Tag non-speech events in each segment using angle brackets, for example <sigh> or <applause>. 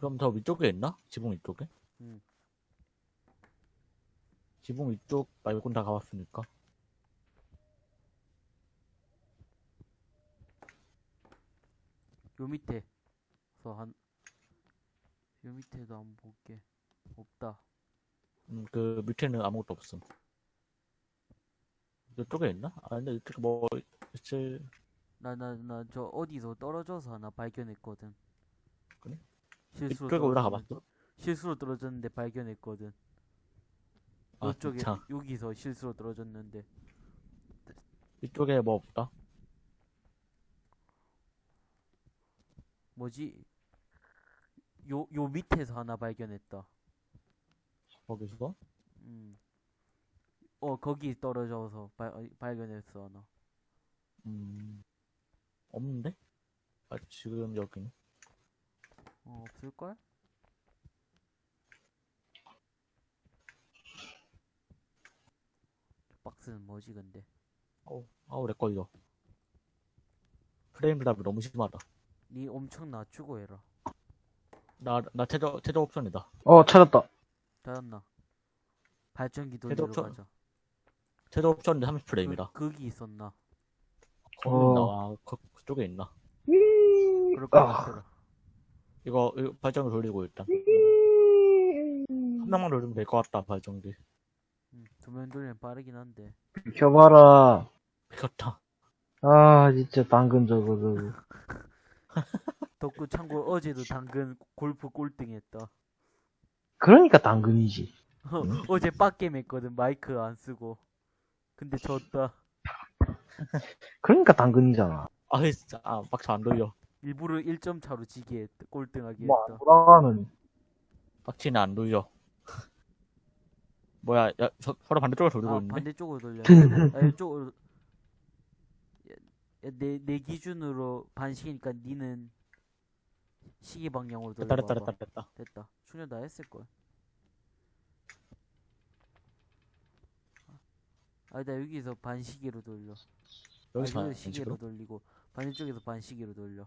그럼 더 위쪽에 있나? 지붕 위쪽에? 응. 지붕 위쪽 말고는 다 가봤으니까. 요 밑에 서 한 요 밑에도 한번 볼게 없다 음, 그 밑에는 아무것도 없음. 이쪽에 있나? 아, 근데 이쪽에 뭐, 있을, 나 나 나 저 어디서 떨어져서 하나 발견했거든 그래? 실수로 이쪽에 올라가 봤어? 실수로 떨어졌는데 발견했거든 아, 이쪽에 진짜. 여기서 실수로 떨어졌는데 이쪽에 뭐 없다? 뭐지 요 요 밑에서 하나 발견했다 거기서? 음. 어 거기 떨어져서 발, 어, 발견했어 하나 음, 없는데? 아, 지금 여기는? 어 없을걸? 박스는 뭐지 근데 어우, 아우, 렉 걸려. frame drop이 너무 심하다. 니 엄청 낮추고 해라 나, 나 최저, 최저 옵션이다. 어, 찾았다. 잘했나 발전기 그래도 돌리러 저- 가자 최저 옵션인데 30프레임이다. 그, 거기 있었나 거기 어. 있나? 아, 그, 그쪽에 있나? 그럴 것 아. 같더라 이거, 이거 발전기 돌리고 일단. 한 명만 돌리면 될 것 같다, 발전기. 음, 두명 돌리면 빠르긴 한데 비켜봐라. 미쳤다. 아, 진짜 당근 저거, 저거. <laughs> 덕구 참고 어제도 당근 골프 꼴등 했다 그러니까 당근이지. <laughs> 어제 빡겜 했거든 마이크 안 쓰고 근데 졌다 그러니까 당근이잖아. 아, 진짜, 아, 막차 안 돌려. 일부러 1점 차로 지게 했다 꼴등하게 뭐, 안 했다 돌아가면. 빡치는 안 돌려. <laughs> 뭐야, 야, 서, 서로 반대쪽으로 돌리고 아 있는데? 반대쪽으로 돌려 <laughs> 아 이쪽으로 야, 야, 내, 내 기준으로 반시계니까 니는 시계 방향으로 됐다, 돌려봐 됐다, 됐다, 됐다. 됐다 충전 다 했을걸 아니다 여기서 반시계로 돌려 여기서 아, 시계로? 돌리고 반대쪽에서 반시계로 돌려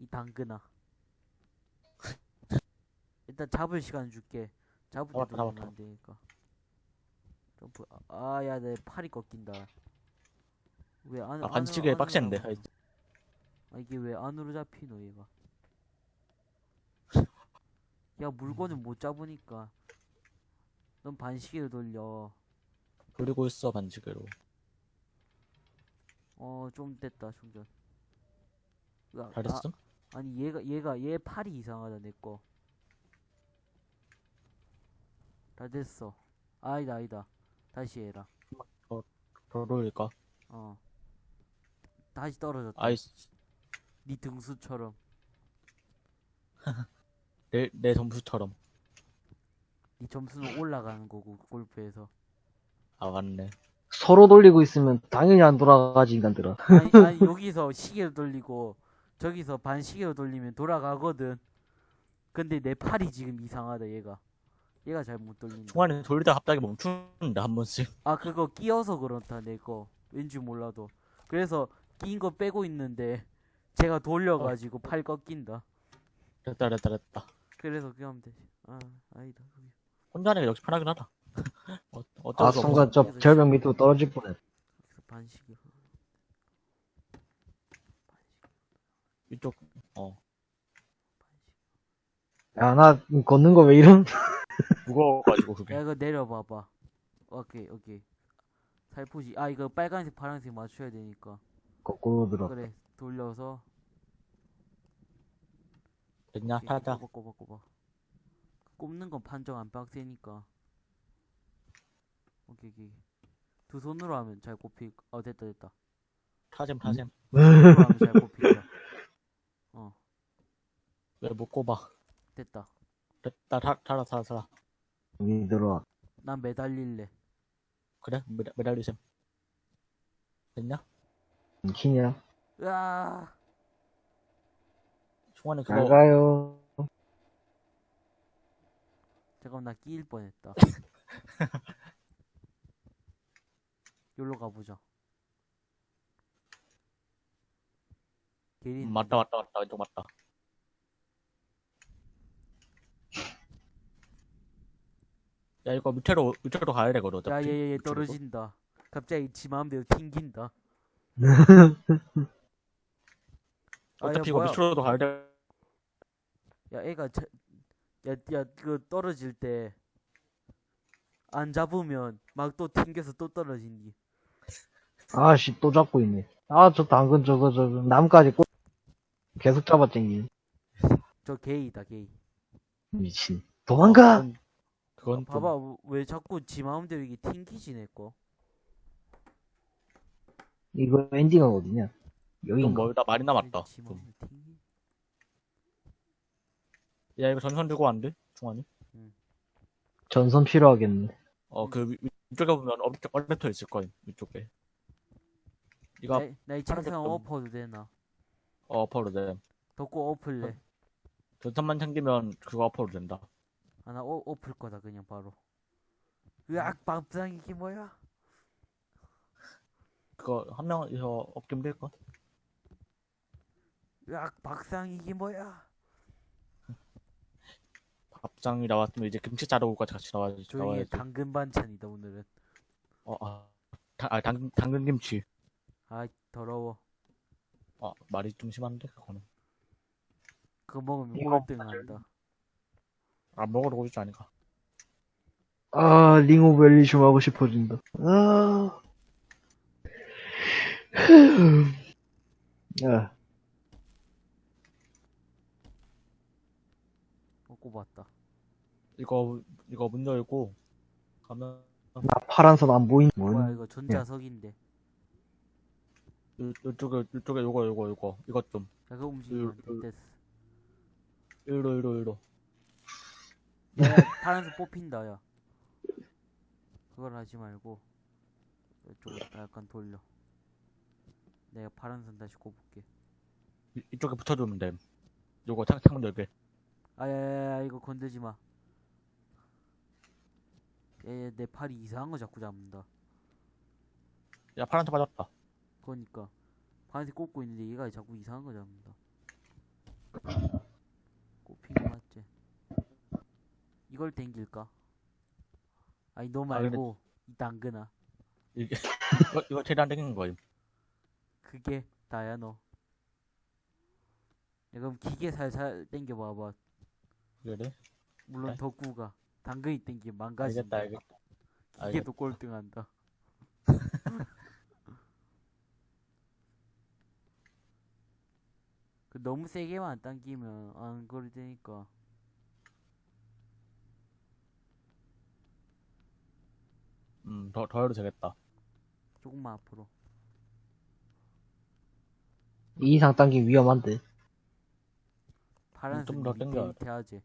이 당근아 일단 잡을 시간 줄게 잡을 때 잡았다, 돌리면 잡았다. 안 되니까 점프 아야 내 팔이 꺾인다 왜 안, 아, 반시계 빡센데. 아, 이게 왜 안으로 잡히노 얘가 야 물건을 못 잡으니까 넌 반시계로 돌려 돌리고 있어, 반시계로. 어 좀 됐다 충전 야, 잘했음? 아, 아니 얘가 얘가 얘 팔이 이상하다 내거. 다 됐어. 아니다 아니다. 다시 해라. 더 돌릴까? 어. 다시 떨어졌다. 아이씨, 네 등수처럼. <laughs> 내, 내 점수처럼. 네 점수는 올라가는 거고 골프에서. 아, 맞네. 서로 돌리고 있으면 당연히 안 돌아가지, 인간들아. 아니, 아니 <laughs> 여기서 시계로 돌리고 저기서 반시계로 돌리면 돌아가거든 근데 내 팔이 지금 이상하다 얘가 얘가 잘 못 돌린다 중간에 돌리다가 갑자기 멈추는데, 한 번씩. 아 그거 끼어서 그렇다 내 거 왠지 몰라도 그래서 끼인 거 빼고 있는데 제가 돌려가지고 팔 꺾인다 됐다, 됐다, 됐다. 그래서 그거 하면 되지 아 아니다. 혼자 하는 게 역시 편하긴 하다. <laughs> 어, 어쩔 아, 수 없어. 순간 저 절벽 밑으로 떨어질 뻔했. 그래서 반시계 이쪽, 어. 야, 나 걷는 거 왜 이름? 무거워가지고, 그게. 야 이거 내려봐봐 오케이 오케이 살포시 아 이거 빨간색 파란색 맞춰야 되니까 거꾸로 들어. 그래 돌려서 됐냐? 오케이, 타자. 꼽아 꼽아 꼽아 꼽는 건 판정 안 빡세니까 오케이 오케이 두 손으로 하면 잘 꼽힐 어 됐다 됐다 타셈, 타셈. 두 손으로 하면 잘어 왜 못 꼽아? 됐다 됐다, 타, 타라, 타라, 타라. 여기 들어와. 난 매달릴래 그래? 메달, 메달리셈. 됐냐? 키냐? 으아 중간에 잘 그거, 가요. 잠깐만 나 끼일 뻔했다 <laughs> 여기로 가보자 게리 음, 맞다, 맞다, 맞다. 왼쪽 맞다. 야, 이거 밑으로, 밑으로 가야 되거든. 야, 어차피. 얘, 얘, 얘 밑으로. 떨어진다. 갑자기 지 마음대로 튕긴다. <laughs> 아, 야, 어차피 이거 뭐야. 밑으로도 가야 돼. 야, 애가, 자, 야, 야, 그 떨어질 때, 안 잡으면 막 또 튕겨서 또 떨어진디. 아씨, 또 잡고 있네. 아, 저 당근 저거, 저거, 나뭇가지 꼭 계속 잡아당기네. 저 게이다, 게이. 미친. 도망가! 그건, 그건 좀- 봐봐, 왜 자꾸 지 마음대로 이게 튕기지, 내 거. 이거 엔딩은 어디냐? 좀 여긴가? 멀다. 많이 남았다. 지 좀. 마음대로 튕기. 야, 이거 전선 들고 왔는데? 중환이? 전선 필요하겠네. 어, 그, 위- 위쪽에 보면 어, 얼레터 있을 거임. 위쪽에. 이거, 나, 나이 책상 좀- 엎어도 되나? 어, 어퍼로 돼. 덮고 엎을래. 전선만 챙기면 그거 어퍼로 된다. 아, 나 어, 엎을 거다, 그냥 바로. 으악, 밥상 이게 뭐야? 그거 한 명이서 업기면 될까? 으악, 박상 이게 뭐야? <laughs> 밥장이 나왔으면 이제 김치 자르고까지 같이 나와야지. 조용히 해, 나와야지. 당근 반찬이다, 오늘은. 어, 아, 다, 아, 당, 당근 김치. 아, 더러워. 아, 말이 좀 심한데, 그거는. 그거 먹으면 꼴등한다. 안 먹으러 오지 않을까? 아, 링오벨리 좀 하고 싶어진다. 아. 야, 어, 꼽았다. 이거, 이거 문 열고, 가면, 나 파란 선 안 보이는 뭐야, 뭐 이거 전자석인데. 야, 요, 요쪽에, 요쪽에 요거, 요거, 요거. 이것 좀. 그거 움직이면 됐어. 이리로, 이리로, 이리로. <laughs> 파란색 뽑힌다, 야. 그걸 하지 말고, 이쪽으로 약간 돌려. 내가 파란 선 다시 꼽을게. 이, 이쪽에 붙여주면 돼. 요거 창, 창문 열게. 아, 야, 야, 야, 이거 건들지 마. 야, 야, 내 팔이 이상한 거 자꾸 잡는다. 야, 파란색 맞았다. 그러니까. 파란색 꼽고 있는데 얘가 자꾸 이상한 거 잡는다. 꼽힌 거 맞지? 이걸 땡길까? 아니, 너 아, 근데- 말고, 이 당근아. 이게, <laughs> 이거, 이거 최대한 땡기는 거임. 그게 다야, 너. 야, 그럼 기계 살살 땡겨 봐봐. 그래? 물론 네. 덕구가. 당근이 땡기면 망가진다. 알겠다, 알겠다. 기계도 꼴등한다. <laughs> 그 너무 세게만 안 당기면 안 그럴 테니까. 음, 더, 더 해도 되겠다. 조금만 앞으로. 이 이상 당기면 위험한데. 파란색 좀더 밑에 하지.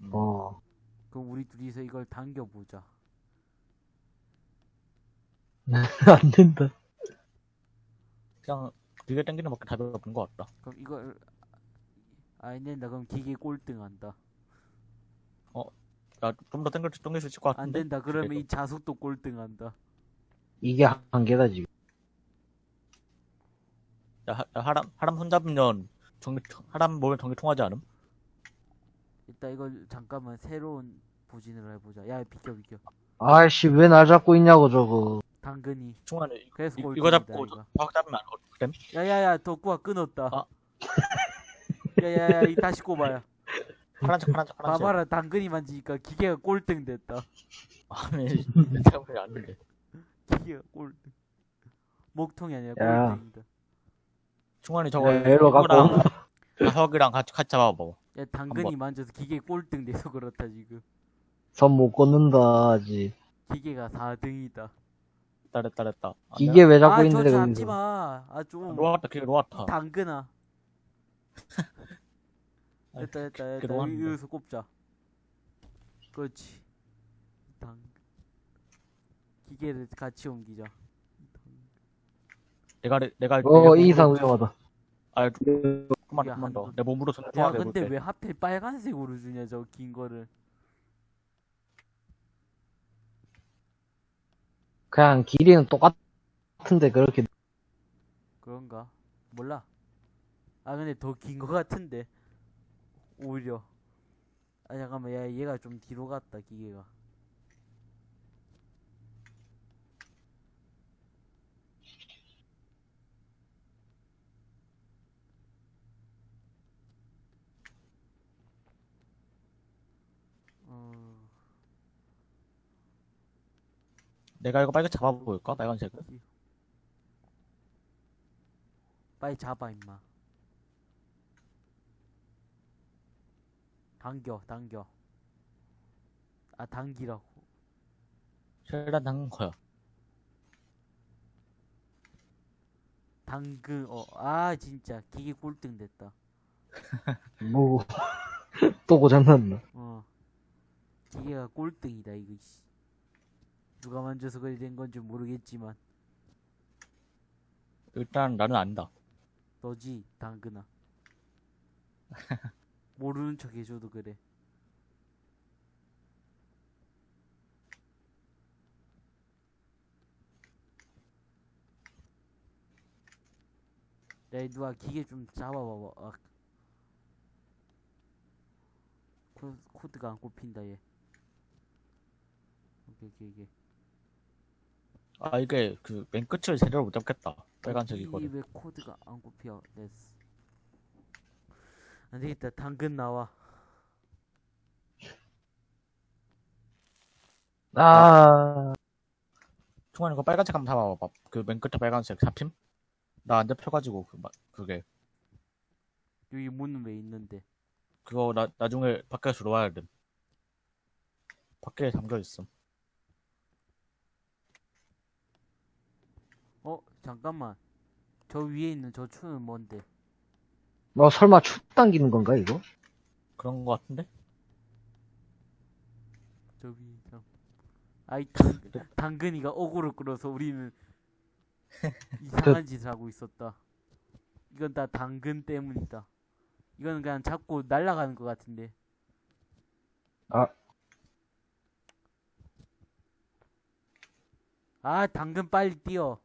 음. 어. 그럼 우리 둘이서 이걸 당겨보자. <laughs> 안 된다. 그냥, 되게 땡기는 밖에 답이 없는 것 같다. 그럼 이걸 안 된다. 그럼 기계 꼴등한다. 야, 좀더 땡길, 땡길 수 있을 것안 같은데? 된다. 그러면. 이 자석도 꼴등한다. 이게 한계다, 지금. 야, 하, 야, 하람, 하람 손잡으면, 전기, 하람 보면 전기 통하지 않음? 일단 이걸 잠깐만 새로운 부진을 해보자. 야 비켜 비켜. 아이씨, 왜 날 잡고 있냐고, 저거. 당근이. 중간에, 그래서 이. 이거 잡고. 박 잡으면 안 돼. 그래? 야야야 덕구가 끊었다. 아. <laughs> 야야야 이 다시 꼽아요. 파란색, 파란색, 파란색. 봐봐라 당근이 만지니까 기계가 꼴등 됐다. 아니, 때문에 아닌데. 기계가 꼴등. 목통이 아니라 야. 꼴등이다. 중간에 저거, 에러 갖고. 자석이랑 같이, 같이 잡아봐. 야 당근이 만져서 기계 꼴등 돼서 그렇다 지금. 선못 걷는다, 아직. 기계가 4등이다. 됐다, 됐다, 됐다. 기계 왜 잡고 아저 있는데, 잡지 거기서. 마. 아좀 놓았다, 기계 놓았다. 당근아. 됐다 됐다 그렇게 됐다. 놓았는데. 여기서 꼽자. 그렇지. 당 기계를 같이 옮기자. 내가, 내가, 어, 이 이상 위험하다. 아, 조금만, 야, 조금만 한 더. 번. 내 몸으로 손야 통하게 근데 해볼게. 왜 하필 빨간색으로 주냐 저 긴 거를. 그냥 길이는 똑같은데, 그렇게. 그런가? 몰라. 아 근데 더 긴 거 같은데. 오히려. 아 잠깐만. 야 얘가 좀 뒤로 갔다 기계가. 어. 내가 이거 빨리 잡아볼까? 빨간색을? 빨리 잡아 임마. 당겨 당겨. 아 당기라고. 최대한 당근 거야. 당근 어아 진짜. 기계 꼴등 됐다. 뭐, <laughs> 또 고장났나. 어. 기계가 꼴등이다 이거 씨. 누가 만져서 그리 된 건지 모르겠지만. 일단 나는 안다. 너지 당근아 <laughs> 모르는 척 해줘도 그래 야 누가 기계 좀 잡아봐봐 아. 코, 코드가 안 꼽힌다 얘 오케이 오케이 오케이 아, 이게 그 맨 끝을 제대로 못 잡겠다. 빨간색이거든. 이왜 코드가 안 꼽혀 됐어 안되겠다 당근 나와 아, 총알 이거 빨간색 한번 잡아봐봐. 그맨 끝에 빨간색 잡힘? 나 안 잡혀가지고 그, 마- 그게 여기 문은 왜 있는데 그거 나 나중에 밖에서 들어와야 돼. 밖에 잠겨 있음. 어 잠깐만 저 위에 있는 저 추는 뭔데 뭐 설마 추 당기는 건가, 이거? 그런 거 같은데? 저 위에 저 아이 당, 당근이가 어그로 끌어서 우리는 <laughs> 이상한 짓을 하고 있었다 이건 다 당근 때문이다 이건 그냥 자꾸 날아가는 것 같은데 아. 아 당근 빨리 뛰어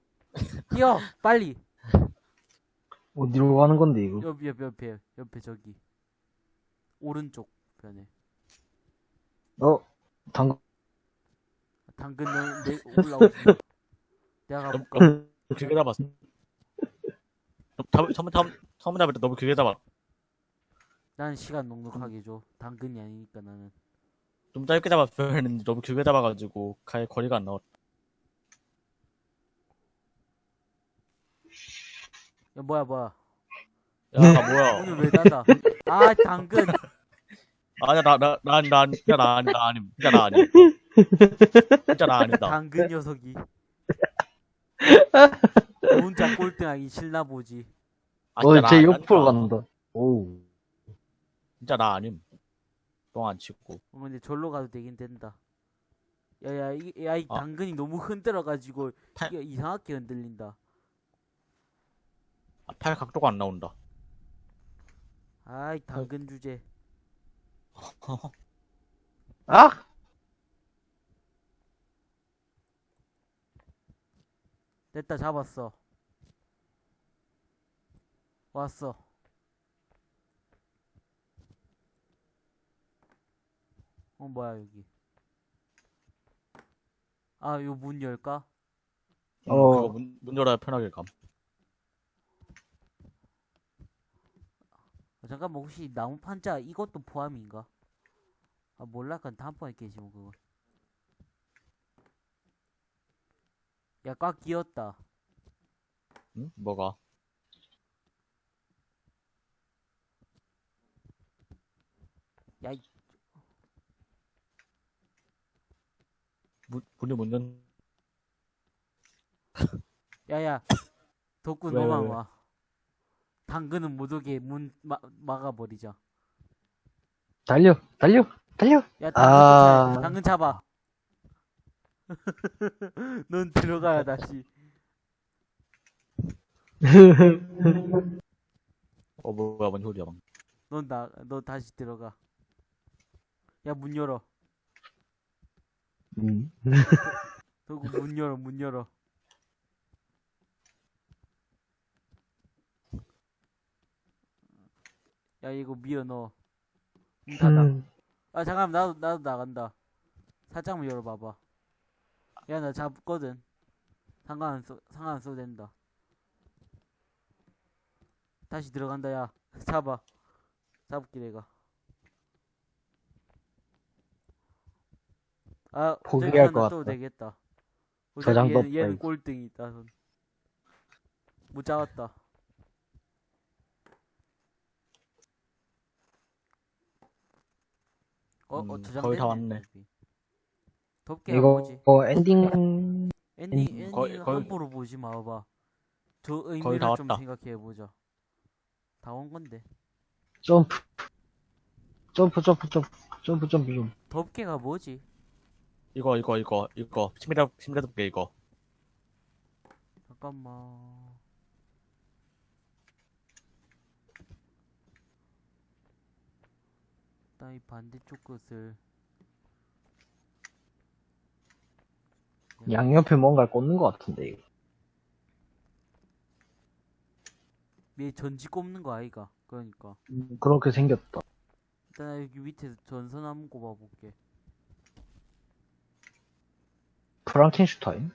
뛰어 빨리 어디로 가는 건데, 이거? 옆, 옆, 옆에, 옆에 저기. 오른쪽 편에. 어, 당, 당근 너, 내, 올라오지. 내가 너무, 가볼까? 너무 길게 잡았어. 잡, 처음, 처음, 처음 잡을 때 너무 길게 잡아. 난 시간 넉넉하게 줘. 당근이 아니니까 나는. 좀 짧게 잡았어야 했는데 너무 길게 잡아가지고 가에 거리가 안 나왔다. 야, 뭐야, 뭐야. 야, 나 뭐야. <laughs> 오늘 왜 닫아? 아, 당근. 아니야, 나, 나, 나, 나, 아니- 진짜 나 아니, 나 아님. 진짜 나 아님. 진짜 나 아니다. 당근 녀석이. 혼자 꼴등하기 싫나 보지. 아, 어, 나 옆으로. 간다. 오우. 진짜 나 아님. 똥 안 치고. 어, 근데 절로 가도 되긴 된다. 야, 야, 이, 야, 이 아. 당근이 너무 흔들어가지고, 타- 이게 이상하게 흔들린다. 아, 팔 각도가 안 나온다. 아이, 당근 주제. <laughs> 아! 됐다 잡았어 왔어 어 뭐야 여기 아 요 문 열까? 어. 문, 문 열어야 편하게 감. 잠깐만 혹시 나무 판자 이것도 포함인가? 아 몰라 그건 다음번에 깨지 뭐 그거 야꽉 끼었다 응? 뭐가? 야 이- 문, 문이 문 연, 야야 덕구 왜, 너만? 와 당근은 못 오게 문 마, 막아버리자 달려, 달려, 달려! 야, 당근, 아. 아... 당근 잡아. <laughs> 넌 들어가야 다시. <laughs> 어, 뭐야, 뭔 소리야, 방. 넌 나, 너 다시 들어가. 야, 문 열어. 음. 덕구 문 열어, 문 열어. 야, 이거 미어 넣어. 문 닫아. 음. 아, 잠깐만, 나도, 나도 나간다. 살짝만 열어봐봐. 야, 나 잡거든. 상관 안 써, 상관 안 써도 된다. 다시 들어간다, 야. <laughs> 잡아. 잡을게, 내가. 아, 포기할 것 같다. 되겠다. 저장도 얘는, 얘는. 꼴등이다. 선. 못 잡았다. 어, 어, 음, 저장 거의 다 왔네. 덥게 이거 보지. 어, 엔딩 엔딩, 음, 엔딩 거의- 거의- 함부로 보지 마봐. 저 거의 의미를 다좀 왔다. 생각해보자. 다 온 건데. 점프 점프 점프 점프 점프 점프 좀 덥게가 뭐지? 이거 이거 이거 이거 심리다 심리답게 이거 잠깐만. 일단 이 반대쪽 것을 양옆에 뭔가를 꽂는 것 같은데 이거. 위에 전지 꼽는 거 아이가? 그러니까. 음, 그렇게 생겼다. 일단 나 여기 밑에서 전선 한번 꼽아볼게. 프랑켄슈타인?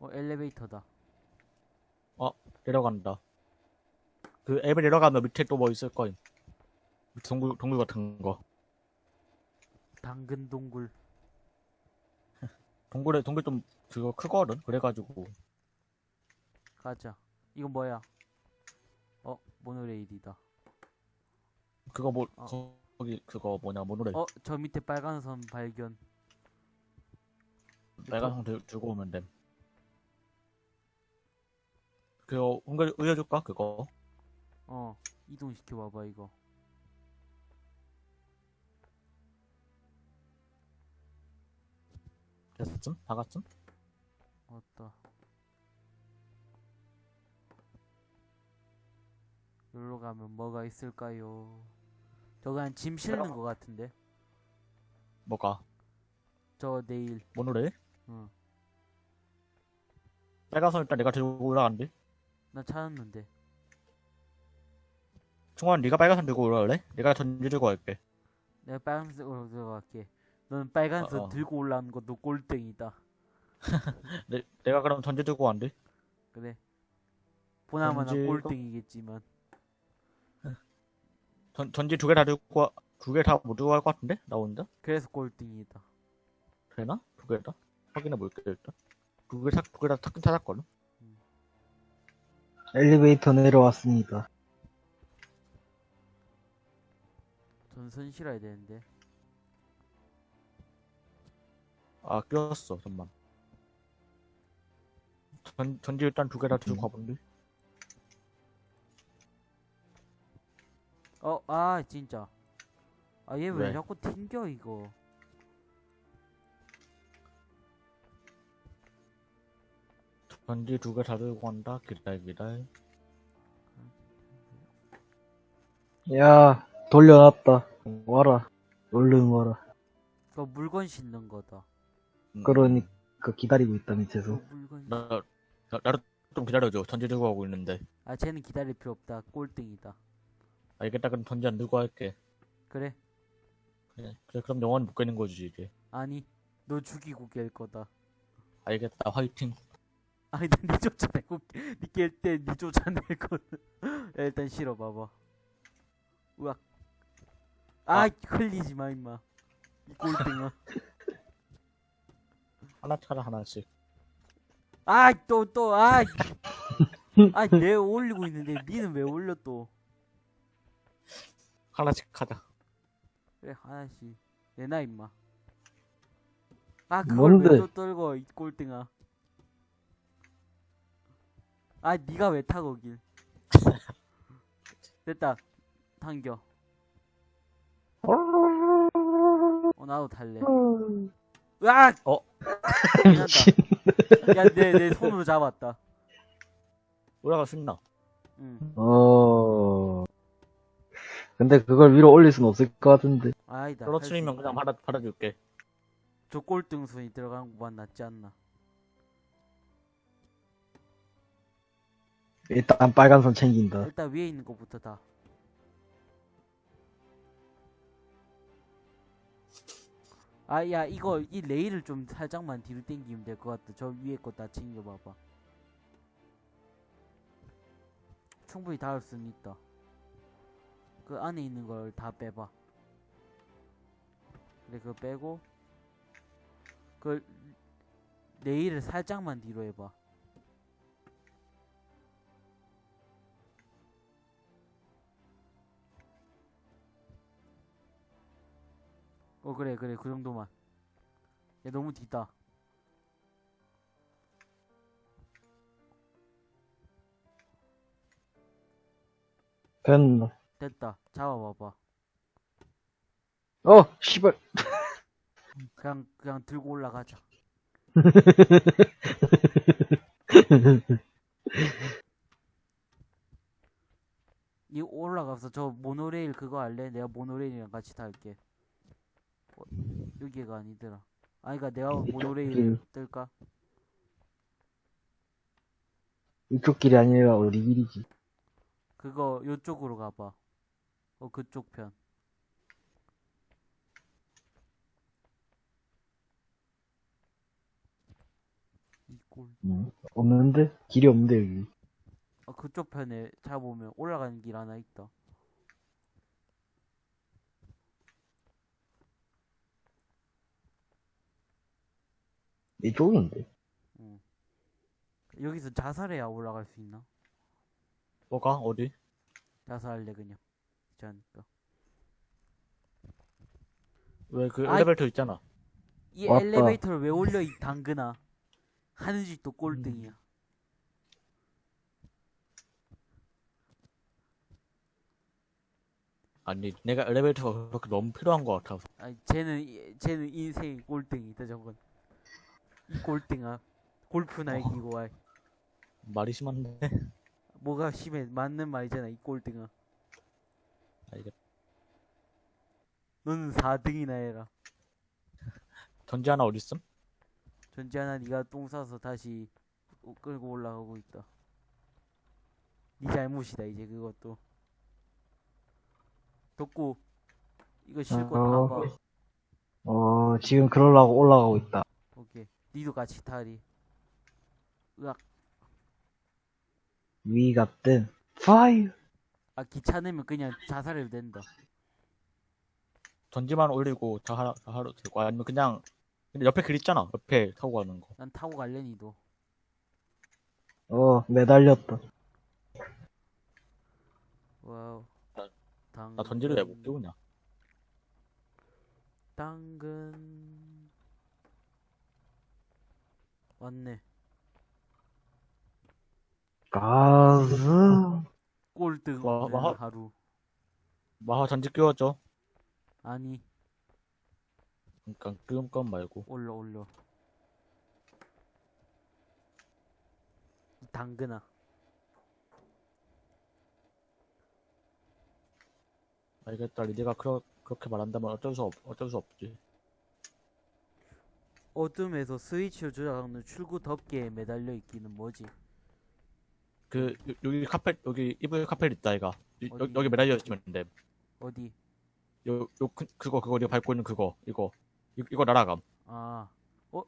어, 엘리베이터다. 내려간다. 그 앱에 내려가면 밑에 또 뭐 있을 거임. 동굴 동굴 같은 거. 당근 동굴. 동굴에 동굴 좀 그거 크거든. 그래가지고 가자. 이건 뭐야? 어, 모노레일이다. 그거 뭐 어. 거기 그거 뭐냐 모노레 어, 저 밑에 빨간 선 발견. 빨간 성 들- 들고 오면 됨. 그거 은근 의여줄까 그거? 어, 이동시켜 봐봐 이거. 됐음? 다 갔음? 맞다. 여기로 가면 뭐가 있을까요? 저거 한 짐 실는 거 같은데? 뭐가? 저 내일. 모노레? 응. 빨간 선 일단 내가 들고 올라간대. 나 찾았는데. 충원 네가 빨간 선 들고 올라갈래? 내가 전지 들고 갈게. 내가 빨간색으로 들어갈게. 너는 빨간색 어, 어. 들고 올라오는 것도 꼴등이다. <laughs> 내, 내가 그럼 전지 들고 간대. 그래. 보나마나 전지가- 꼴등이겠지만. <laughs> 전, 전지 두개 다 들고 두 개 다 못 들고 갈 것 같은데? 나 혼자? 그래서 꼴등이다. 되나? 두 개 다? 확인해 볼게 일단. 두 개 다 두개 다 찾긴 찾았거든. 엘리베이터 내려왔습니다. 전선 실어야 되는데. 아 끼웠어 잠만. 전 전지 일단 두 개 다 들고 가본데. 어, 아, 진짜. 아, 얘 왜 왜? 자꾸 튕겨, 이거. 전지 두 개 다 들고 간다. 기다려 기다려. 야 돌려놨다. 와라. 얼른 와라. 그거 물건 싣는 거다. 음, 그러니까 기다리고 있다 밑에서. 어, 물건. 나, 나 나도 좀 기다려줘. 전지 들고 가고 있는데. 아, 쟤는 기다릴 필요 없다. 꼴등이다. 알겠다. 그럼 전지 안 들고 할게. 그래. 그래, 그래 그럼 영원히 못 깨는 거지 이제. 아니, 너 죽이고 깰 거다. 알겠다. 화이팅. 아니, 난니 쫓아내고, 니깰때니 쫓아낼 거는. 야, 일단 실어 봐봐. 우악. 아, 아. 흘리지 마, 임마. 이 꼴등아. <laughs> 하나 차라 하나씩. 아, 또, 또, 아. <laughs> 아, 내 올리고 있는데, 니는 왜 올려, 또. 하나씩 하자. 그래, 하나씩. 내놔, 임마. 아, 그걸? 왜 또 떨고, 이 꼴등아. 아, 니가 왜 타, 거길. <laughs> 됐다. 당겨. 어, 나도 탈래. 으악! 어? 미친. 야, 내, 내 손으로 잡았다. 있나? 응. 어. 근데 그걸 위로 올릴 순 없을 것 같은데. 아니다. 할수 떨어뜨리면. 그냥 받아 받아줄게. 저 꼴등 순위 들어가는 것만 낫지 않나. 일단 빨간 선 챙긴다. 일단 위에 있는 것부터 다. 아, 야, 이거, 이 레일을 좀 살짝만 뒤로 당기면 될 것 같다. 저 위에 거 다 챙겨봐봐. 충분히 닿을 수는 있다. 그 안에 있는 걸 다 빼봐. 그래, 그거 빼고, 그, 내일을 살짝만 뒤로 해봐. 어 그래 그래 그 정도만. 야 너무 뒤다. 됐나? 됐다. 잡아봐봐. 어, 씨발. 그냥 그냥 들고 올라가자. <laughs> 이 올라가서 저 모노레일 그거 할래? 내가 모노레일이랑 같이 탈게. 어, 여기가 아니더라. 아니가 내가 모노레일 길. 뜰까? 이쪽 길이 아니라 어디 길이지? 그거 요쪽으로 가봐. 어 그쪽 편. 이꼴. 응. 없는데? 길이 없는데, 여기. 아 그쪽 편에 잡으면 올라가는 길 하나 있다. 이쪽인데. 여기서 자살해야 올라갈 수 있나? 뭐가 어디? 자살할래 그냥. 귀찮으니까. 왜 그 아이. 엘리베이터 있잖아. 이 왔다. 엘리베이터를 왜 올려 이 당근아. 하는 짓도 꼴등이야. 아니 내가 엘리베이터가 그렇게 너무 필요한 것 같아서. 아니 쟤는 이- 쟤는 인생이 꼴등이다 저건. 이 꼴등아. 골프나 어. 이기고 와. 말이 심한데. 뭐가 심해 맞는 말이잖아 이 꼴등아. 알겠. 너는 4등이나 해라. <laughs> 전지 하나 어디 있음? 전지 하나 네가 똥 싸서 다시 오- 끌고 올라가고 있다. 네 잘못이다 이제 그것도. 덕구 이거 실컷 어. 타봐. 어, 지금 그러려고 올라가고 있다. 오케이. 니도 같이 타리. 으악. 위 같은, fire! 아 귀찮으면 그냥 자살해도 된다. 전지만 올리고 다 하나 다 하러 되고 아니면 그냥 근데 옆에 길 있잖아. 옆에 타고 가는 거. 난 타고 갈래 니도. 어, 매달렸다. 와우. 나- 당근. 나 전지를 왜못 끼우냐? 당근. 왔네. 가즈. 꼴등 와, 없는 와. 하루. 마하 전지 끼워줘. 아니 그러니까 끼운 건 말고. 올려 올려. 이 당근아. 알겠다. 리디가 그러, 그렇게 말한다면 어쩔 수 없, 어쩔 수 없지. 어둠에서 스위치를 조작하는 출구 덮개에 매달려 있기는 뭐지? 그 요- 여기 카펫 여기 이불 카펫 있다 이가. 이- 어디? 여, 여기 매달려 있으면 돼. 어디? 요, 요 그, 그거 그거 네가 밟고 있는 그거 이거 이, 이거 날아감. 아, 어?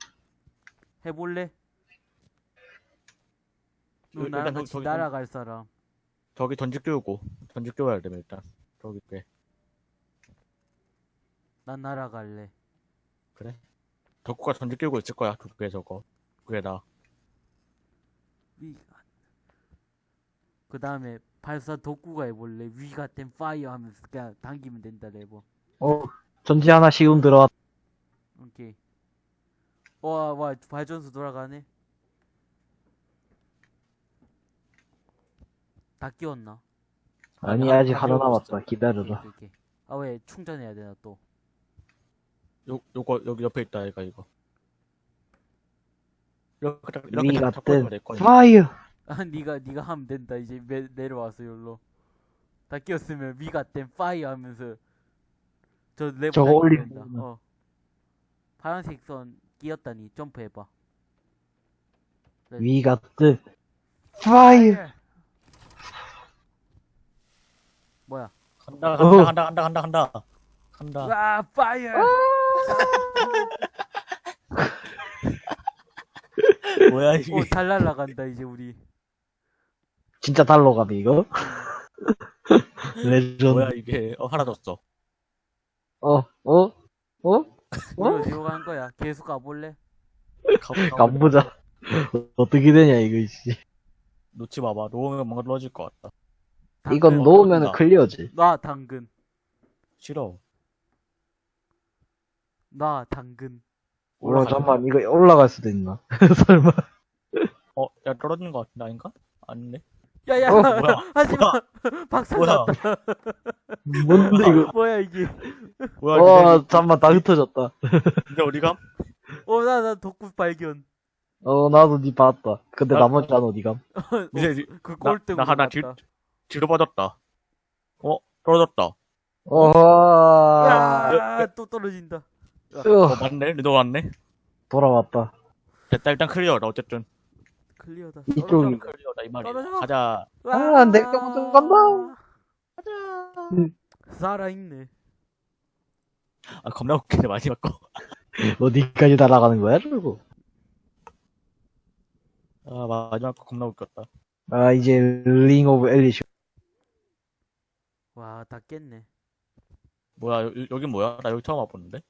해볼래? 너 일단 나랑 같이 저기 날아갈 사람. 저기 전지 끼우고 전지 끼워야 돼 일단. 저기 꽤 난 날아갈래. 그래. 덕구가 전지 끼우고 있을 거야. 그게 저거. 그게 나. 그 다음에 발사 독구가 해볼래. 위 같은 fire 하면서 그냥 당기면 된다 레버. 어, 전지 하나 시운 들어왔다. 오케이. 와, 와, 발전소 돌아가네. 다 끼웠나? 아니, 한- 아직 한 하나 남았다. 기다려라. 오케이, 오케이. 아, 왜 충전해야 되나 또? 요 요거 여기 옆에 있다 얘가 이거. 이렇게 딱- 이렇게 딱 잡고 같은, 될 거야. 파이어! 아, 니가 니가 하면 된다. 이제 매, 내려와서 여기로. 다 끼웠으면 위 같은 fire 하면서 저 레버 저거 올리면 된다. 어. 파란색 선 끼었다니 점프해봐. 네. 위 같은, fire! 뭐야? 간다 어. 간다 간다 간다 간다 간다. 간다. 와, fire! <laughs> 뭐야 이게? 오, 잘 날라간다 이제 우리. 진짜 날라가네, 이거? 레전드. 뭐야 이게? 어 하나 줬어. 어, 어? 어? 우리 어디로 간 거야? 계속 가볼래? 가- <laughs> 가보자. 어떻게 되냐, 이거, 씨. 놓지 마봐. 놓으면 뭔가 떨어질 것 같다. 이건. 놓으면 나. clear지. 나 당근. 싫어. 나 당근. 어, 올라가자. 잠깐만, 이거 올라갈 수도 있나? <laughs> 설마. 어, 야, 떨어지는 것 같은데, 아닌가? 아닌데? 야야 어, 뭐야? <laughs> 하지마 박살 뭐야? <laughs> 났다 뭔데, 이거. 뭐야 이게 뭐야, 와, 잠깐만, 다 흩어졌다. 근데, 근데 어디감? 어나 나 덕구 발견 어, 나도 니 봤다. 근데 아, 나머지 안 어디감? 이제, 그 나, 꼴등 나 하나 뒤, 뒤로 빠졌다. 어, 떨어졌다. 어허, 야또 떨어진다 어, 으, 맞네? 너 왔네? 돌아왔다. 됐다, 일단 clear다, 어쨌든. clear다 이쪽이- clear다, 이 말이야. 떨어져. 가자. 아, 내가 무슨 간다. 살아있네 아, 겁나 웃기네, 마지막 거. <laughs> 어디까지 날아가는 거야, 저거? 아, 마지막 거 겁나 웃겼다. 아, 이제, Ring of Elysium. 와다 깼네 뭐야, 여, 여긴 뭐야? 나 여기 처음 와보는데?